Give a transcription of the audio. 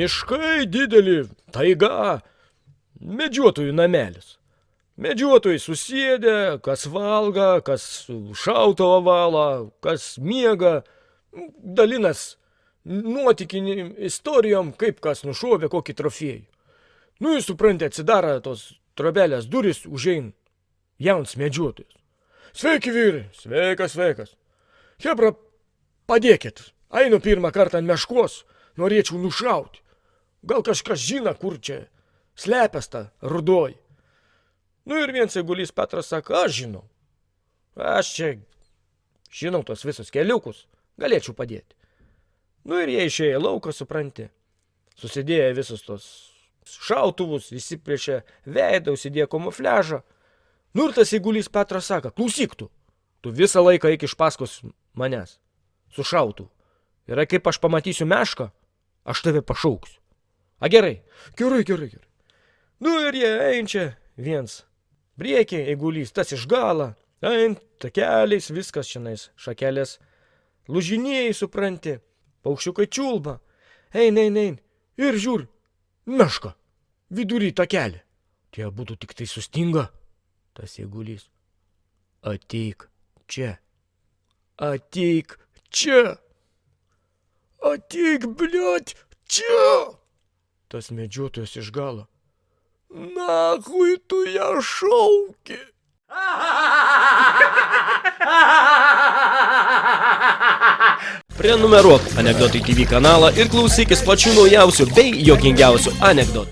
Miškai dideli, taiga, medžiotojų namelis. Medžiotojai susėdė, kas valga, kas šautavo valą, kas miega, dalinas nuotikinį istorijom, kaip kas nušovė kokį trofėjų. Nu, jūs suprantate, atsidaro tos trobelės duris, užein jauns medžiotojas. Sveiki, vyrai, sveikas, sveikas. Hebra, padėkit, einu pirmą kartą ant meškos, norėčiau nušauti. Gal kažkas žino, kur čia slepias ta rudoji. Nu ir viens eigulys Petras sako, aš žinau. Aš čia žinau tos visus keliukus, galėčiau padėti. Nu ir jie išėjo į lauką, supranti. Susidėjo visus tos šautuvus, visi prieš veidą, užsidėjo kamufliažą. Nu ir tas eigulys Petras sako, klausyk tu, tu visą laiką eik iš paskos manęs, su šautu. Ir kaip aš pamatysiu mešką, aš tave pašauksiu. A gerai, gerai, gerai, gerai. Nu ir jie einčia viens. Priekį, eigulys, tas iš galą, eint, takeliais, viskas šiandien, šakelės. Lūžinėjai, supranti, paukščiukai čiulba. Ein, ein, ein. Ir žiūr, meška, vidury takelį. Tie būtų tik tai sustinga, tas eigulys. Ateik čia. Ateik čia. Ateik, bliot, čia. Tas medžiotojas iš galo. Nachui tu ją šauki. Prenumeruok Anekdotai TV kanalą ir klausykis pačių naujausių bei jokingiausių anekdotų.